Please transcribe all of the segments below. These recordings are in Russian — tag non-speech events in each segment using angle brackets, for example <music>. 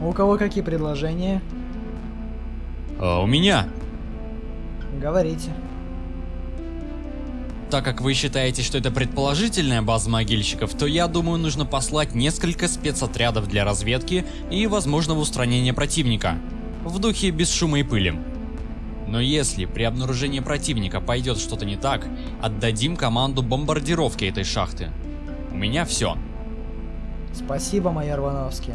У кого какие предложения? А, у меня. Говорите. Так как вы считаете, что это предположительная база могильщиков, то я думаю, нужно послать несколько спецотрядов для разведки и возможного устранения противника. В духе без шума и пыли. Но если при обнаружении противника пойдет что-то не так, отдадим команду бомбардировки этой шахты. У меня все. Спасибо, майор Вановский.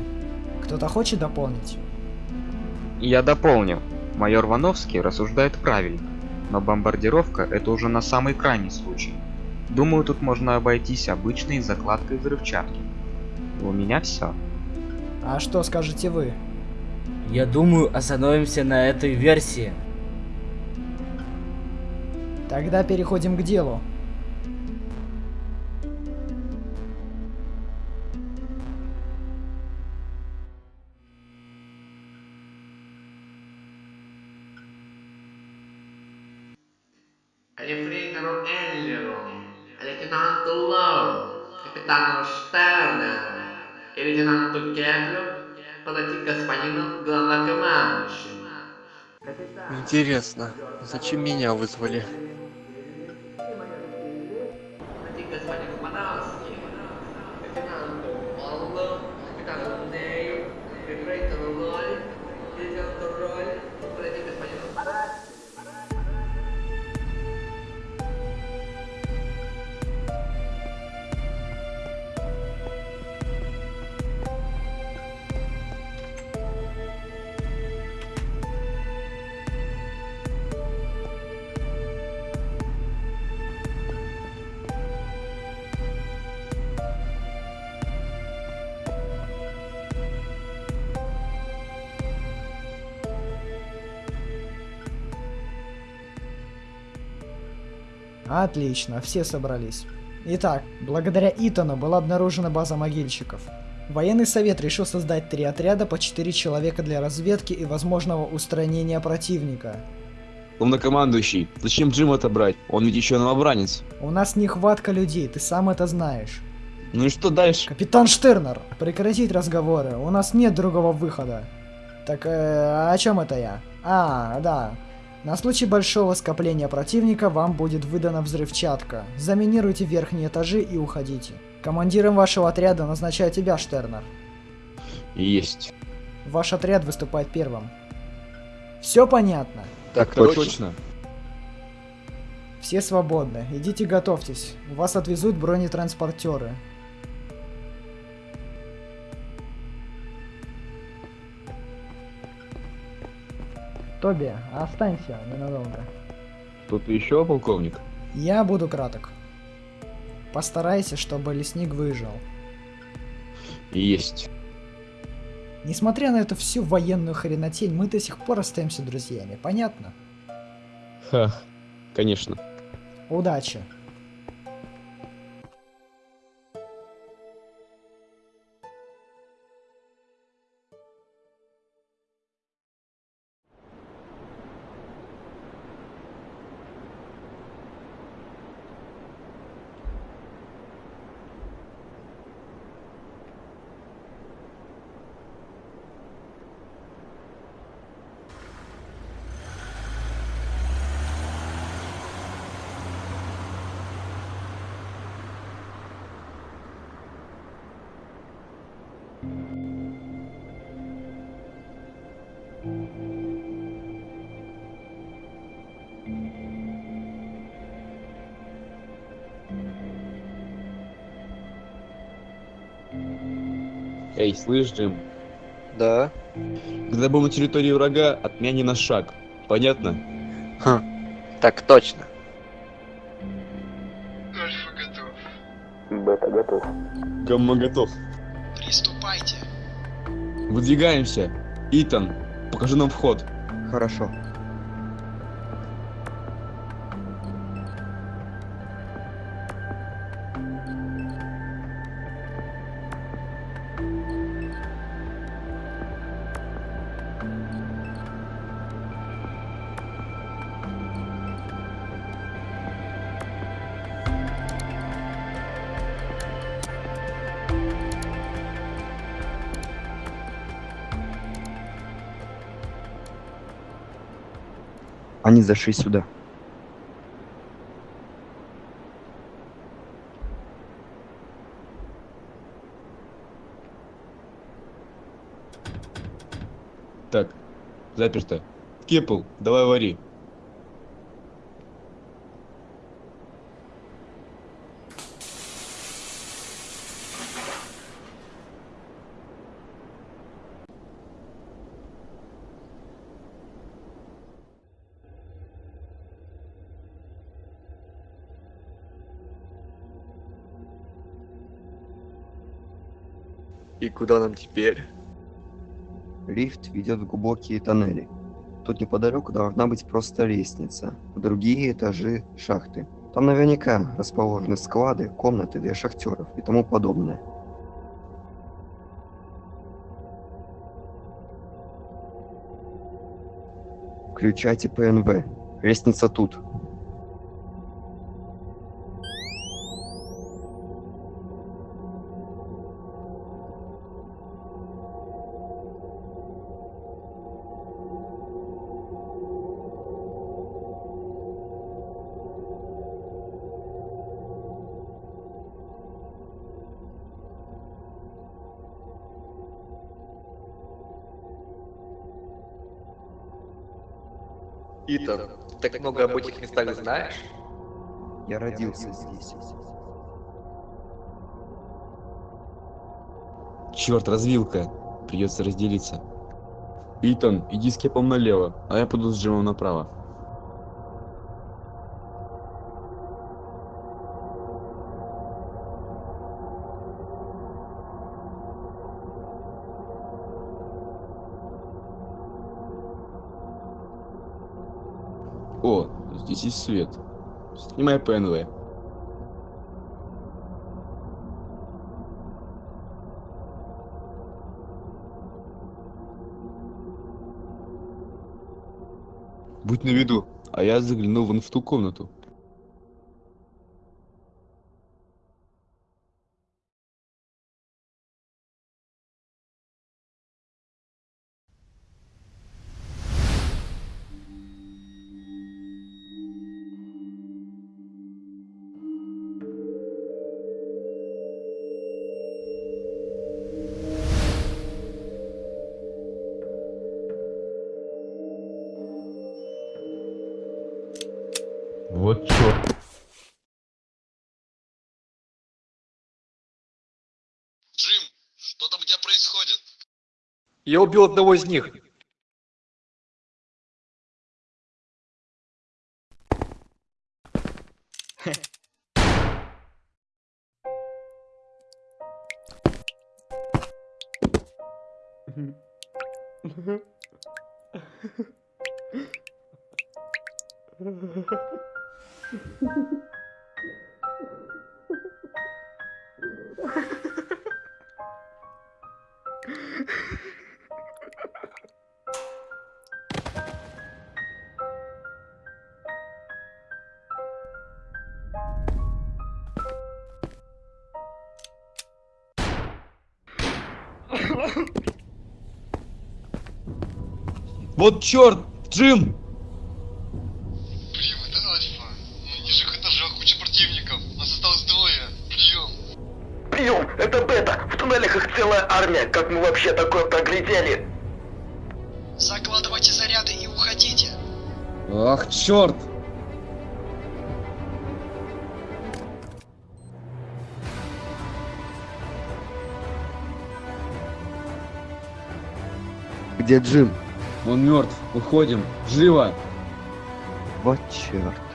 Кто-то хочет дополнить? Я дополню. Майор Вановский рассуждает правильно, но бомбардировка это уже на самый крайний случай. Думаю, тут можно обойтись обычной закладкой взрывчатки. У меня все. А что скажете вы? Я думаю, остановимся на этой версии. Тогда переходим к делу. Рефригеру Эллеру, лейтенанту Лоу, капитану Штернеру и лейтенанту Кеплю подойти к господину главнокомандующему. Интересно, зачем меня вызвали? Отлично, все собрались. Итак, благодаря Итану была обнаружена база могильщиков. Военный совет решил создать три отряда по 4 человека для разведки и возможного устранения противника. Главнокомандующий, зачем Джим отобрать? Он ведь еще новобранец. У нас нехватка людей, ты сам это знаешь. Ну и что дальше? Капитан Штернер, прекратить разговоры, у нас нет другого выхода. Так, э, о чем это я? А, да. На случай большого скопления противника вам будет выдана взрывчатка. Заминируйте верхние этажи и уходите. Командиром вашего отряда назначаю тебя, Штернер. Есть. Ваш отряд выступает первым. Все понятно? Так точно. Все свободны. Идите готовьтесь. Вас отвезут бронетранспортеры. Тоби, останься ненадолго. Тут еще полковник? Я буду краток. Постарайся, чтобы лесник выжил. Есть. Несмотря на эту всю военную хренотень, мы до сих пор остаемся друзьями, понятно? Ха, конечно. Удачи! Эй, слышь, Джим, Да? когда был на территории врага, от меня ни на шаг. Понятно? Хм, так точно. Бета готов. Гамма готов. Приступайте. Выдвигаемся. Итан, покажи нам вход. Хорошо. Они зашли сюда. Так, заперто. Кепл, давай вари. Куда нам теперь? Лифт ведет в глубокие тоннели. Тут неподалеку должна быть просто лестница. Другие этажи шахты. Там наверняка расположены склады, комнаты для шахтеров и тому подобное. Включайте ПНВ. Лестница тут. Итан, ты так много об этих местах знаешь? Я родился здесь. Черт, развилка. Придется разделиться. Итан, иди с кепом налево, а я пойду с Джимом направо. О, здесь есть свет. Снимай ПНВ. Будь на виду, а я загляну вон в ту комнату. Я убил одного из них. <laughs> Вот черт! Джим! Прием, это Альфа. На нижних этажах куча противников. Нас осталось двое. Прием. Прием, это Бета. В туннелях их целая армия. Как мы вообще такое проглядели? Закладывайте заряды и уходите. Ах, черт! Где Джим? Он мертв. Уходим. Живо! Вот черт.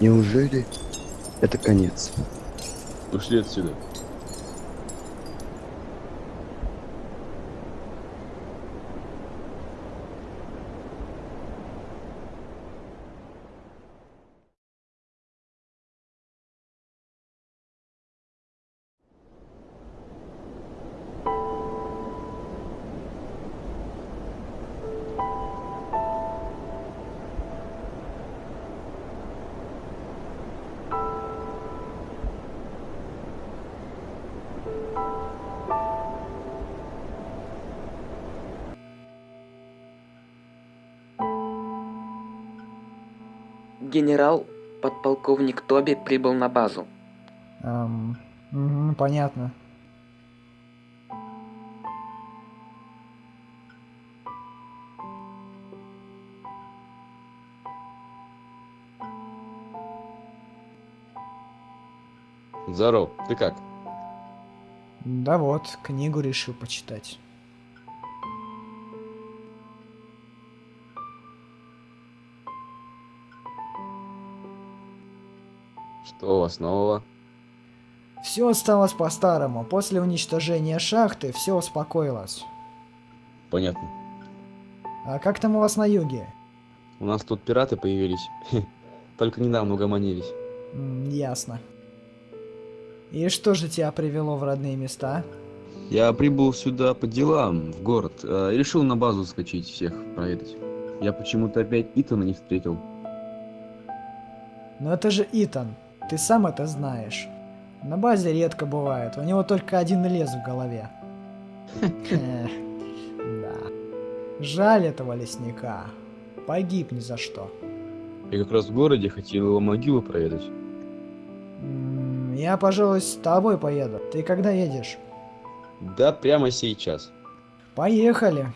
Неужели это конец? Ушли отсюда. Генерал, подполковник Тоби прибыл на базу. Эм, понятно. Здоров, ты как? Да вот, книгу решил почитать. Что у вас нового? Все осталось по-старому. После уничтожения шахты все успокоилось. Понятно. А как там у вас на юге? У нас тут пираты появились. <laughs> Только недавно угомонились. М, ясно. И что же тебя привело в родные места? Я прибыл сюда по делам, в город. э, и решил на базу скачать всех, проведать. Я почему-то опять Итана не встретил. Но это же Итан. Ты сам это знаешь. На базе редко бывает. У него только один лес в голове. Да. Жаль этого лесника. Погиб ни за что. Я как раз в городе хотел его могилу проведать. Я, пожалуй, с тобой поеду. Ты когда едешь? Да, прямо сейчас. Поехали.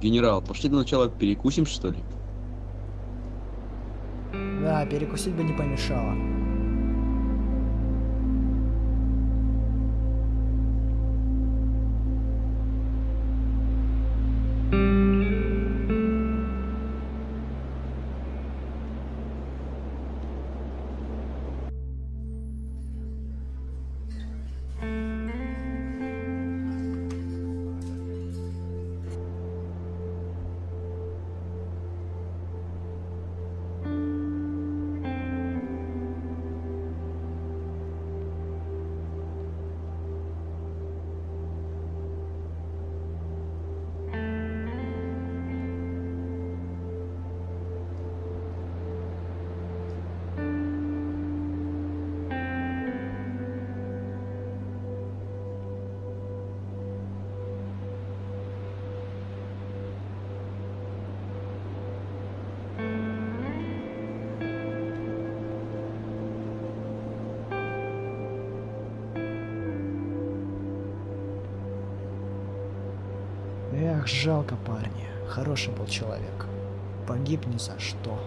Генерал, пошли для начала перекусим, что ли? Да, перекусить бы не помешало. Эх, жалко парня. Хороший был человек. Погиб ни за что.